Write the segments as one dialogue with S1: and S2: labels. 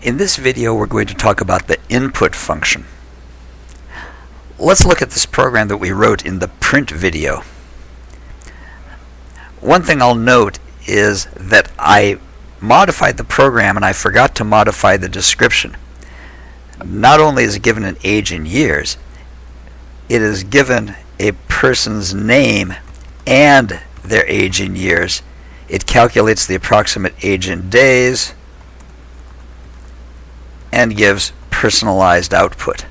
S1: In this video we're going to talk about the input function. Let's look at this program that we wrote in the print video. One thing I'll note is that I modified the program and I forgot to modify the description. Not only is it given an age in years, it is given a person's name and their age in years. It calculates the approximate age in days and gives personalized output.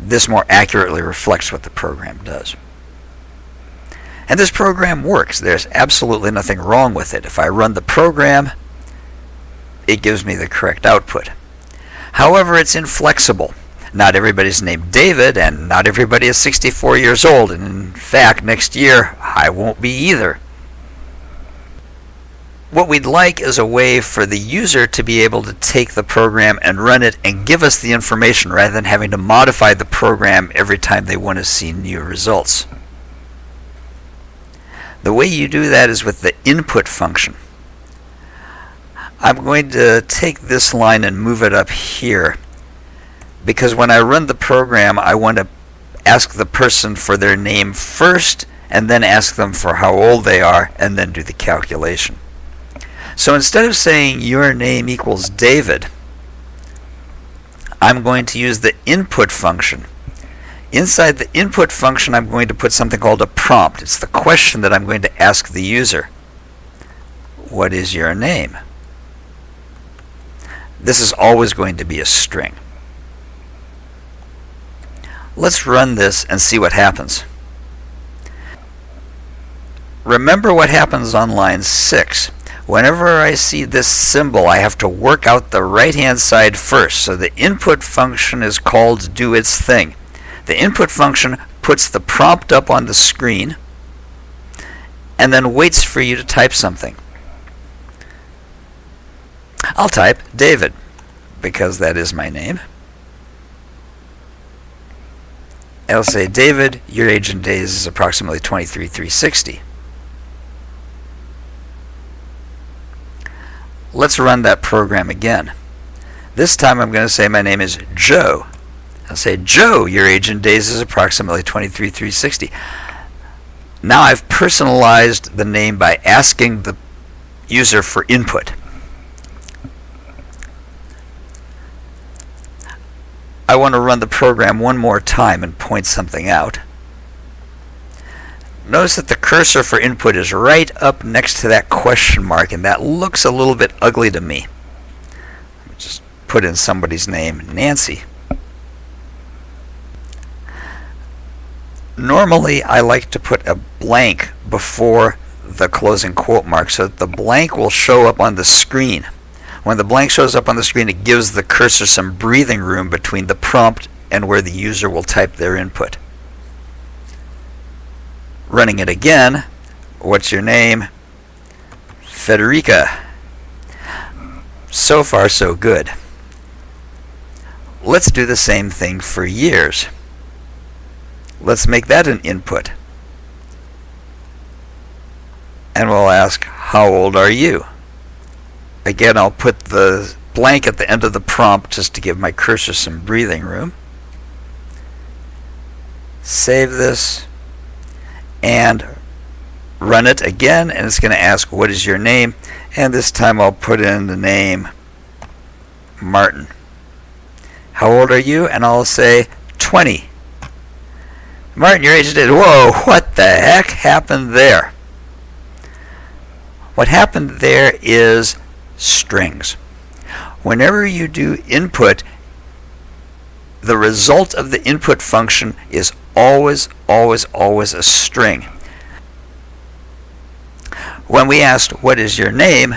S1: This more accurately reflects what the program does. And this program works. There's absolutely nothing wrong with it. If I run the program, it gives me the correct output. However, it's inflexible. Not everybody's named David, and not everybody is 64 years old, and in fact, next year I won't be either. What we'd like is a way for the user to be able to take the program and run it and give us the information rather than having to modify the program every time they want to see new results. The way you do that is with the input function. I'm going to take this line and move it up here because when I run the program I want to ask the person for their name first and then ask them for how old they are and then do the calculation. So instead of saying your name equals David, I'm going to use the input function. Inside the input function, I'm going to put something called a prompt. It's the question that I'm going to ask the user. What is your name? This is always going to be a string. Let's run this and see what happens. Remember what happens on line 6. Whenever I see this symbol, I have to work out the right-hand side first. So the input function is called do its thing. The input function puts the prompt up on the screen and then waits for you to type something. I'll type David because that is my name. I'll say, David, your age in days is approximately 23,360. Let's run that program again. This time I'm going to say my name is Joe. I'll say, Joe, your age in days is approximately 23,360. Now I've personalized the name by asking the user for input. I want to run the program one more time and point something out. Notice that the cursor for input is right up next to that question mark, and that looks a little bit ugly to me. Just put in somebody's name, Nancy. Normally, I like to put a blank before the closing quote mark so that the blank will show up on the screen. When the blank shows up on the screen, it gives the cursor some breathing room between the prompt and where the user will type their input running it again. What's your name? Federica. So far, so good. Let's do the same thing for years. Let's make that an input. And we'll ask, how old are you? Again, I'll put the blank at the end of the prompt just to give my cursor some breathing room. Save this and run it again and it's going to ask what is your name and this time I'll put in the name Martin. How old are you? And I'll say 20. Martin, your age is Whoa, what the heck happened there? What happened there is strings. Whenever you do input, the result of the input function is always, always, always a string. When we asked, what is your name,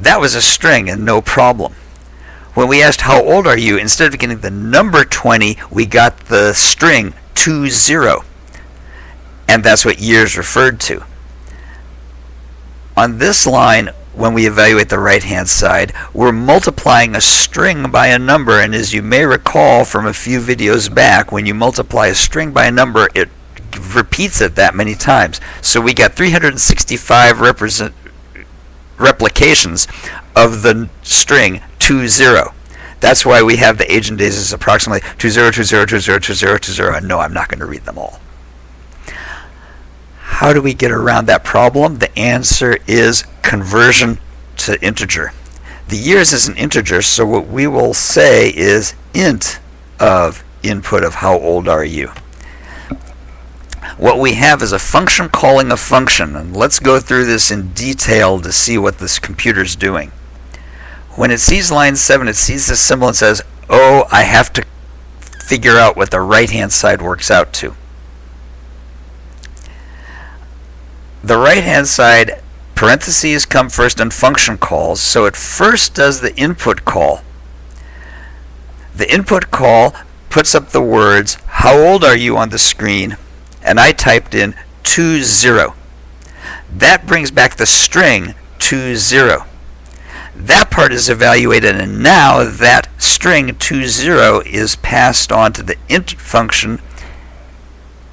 S1: that was a string and no problem. When we asked, how old are you, instead of getting the number 20, we got the string 20. And that's what years referred to. On this line, when we evaluate the right-hand side, we're multiplying a string by a number, and as you may recall from a few videos back, when you multiply a string by a number, it repeats it that many times. So we got 365 represent replications of the string 20. That's why we have the agent days is approximately 2020202020. And no, I'm not going to read them all. How do we get around that problem? The answer is conversion to integer. The years is an integer, so what we will say is int of input of how old are you. What we have is a function calling a function, and let's go through this in detail to see what this computer's doing. When it sees line 7, it sees this symbol and says, oh, I have to figure out what the right-hand side works out to. The right-hand side, parentheses come first and function calls, so it first does the input call. The input call puts up the words, how old are you on the screen, and I typed in 20. That brings back the string 20. That part is evaluated, and now that string 20 is passed on to the int function,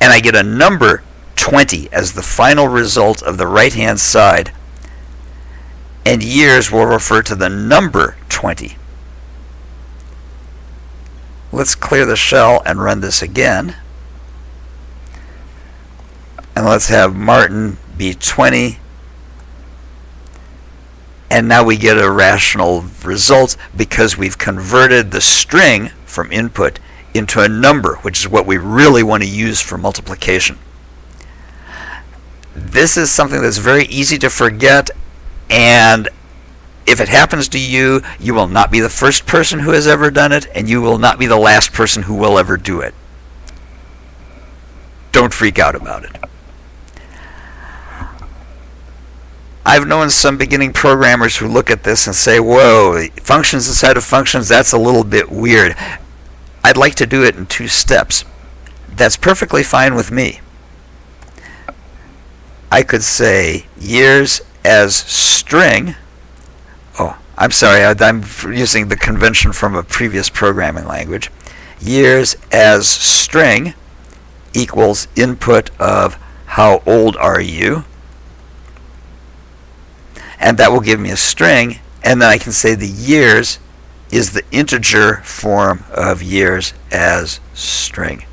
S1: and I get a number 20 as the final result of the right-hand side, and years will refer to the number 20. Let's clear the shell and run this again. And let's have Martin be 20. And now we get a rational result because we've converted the string from input into a number, which is what we really want to use for multiplication. This is something that's very easy to forget, and if it happens to you, you will not be the first person who has ever done it, and you will not be the last person who will ever do it. Don't freak out about it. I've known some beginning programmers who look at this and say, whoa, functions inside of functions, that's a little bit weird. I'd like to do it in two steps. That's perfectly fine with me. I could say years as string. Oh, I'm sorry, I'm using the convention from a previous programming language. Years as string equals input of how old are you and that will give me a string and then I can say the years is the integer form of years as string.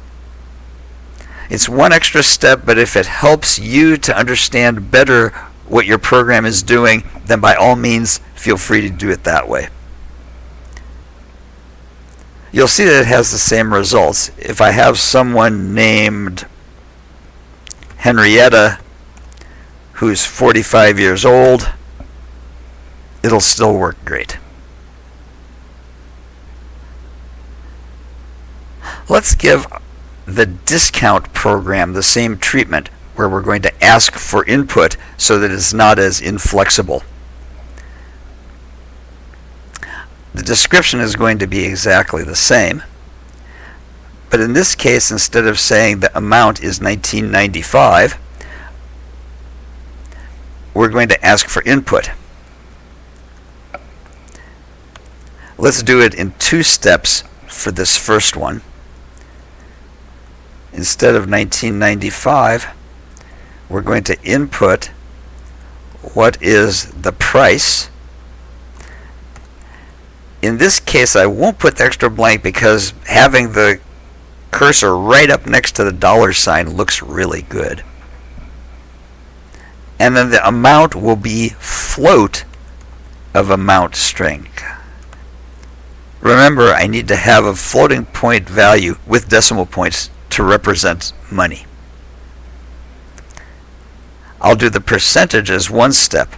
S1: It's one extra step, but if it helps you to understand better what your program is doing, then by all means, feel free to do it that way. You'll see that it has the same results. If I have someone named Henrietta who's 45 years old, it'll still work great. Let's give the discount program the same treatment where we're going to ask for input so that it's not as inflexible. The description is going to be exactly the same. But in this case, instead of saying the amount is 1995, we're going to ask for input. Let's do it in two steps for this first one. Instead of 1995, we're going to input what is the price. In this case, I won't put the extra blank because having the cursor right up next to the dollar sign looks really good. And then the amount will be float of amount string. Remember, I need to have a floating point value with decimal points to represent money. I'll do the percentage as one step.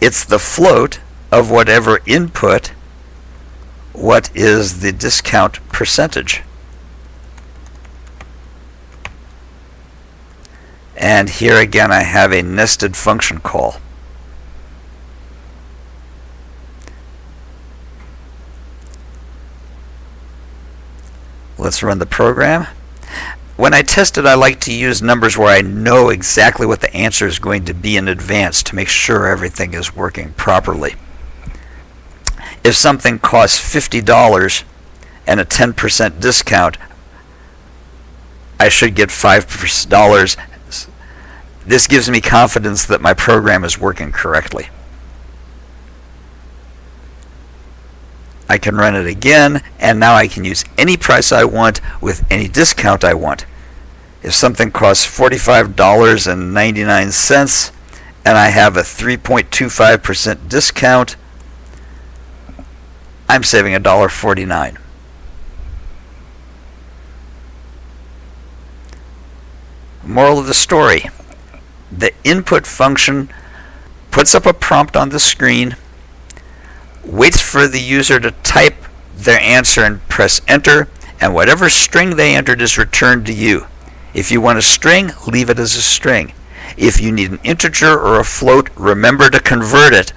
S1: It's the float of whatever input, what is the discount percentage. And here again I have a nested function call. Let's run the program. When I test it, I like to use numbers where I know exactly what the answer is going to be in advance to make sure everything is working properly. If something costs $50 and a 10% discount, I should get $5. This gives me confidence that my program is working correctly. I can run it again, and now I can use any price I want with any discount I want. If something costs $45.99 and I have a 3.25% discount, I'm saving $1.49. Moral of the story the input function puts up a prompt on the screen, waits for the user to type their answer and press enter, and whatever string they entered is returned to you. If you want a string, leave it as a string. If you need an integer or a float, remember to convert it.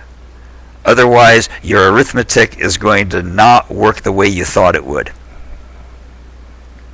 S1: Otherwise, your arithmetic is going to not work the way you thought it would.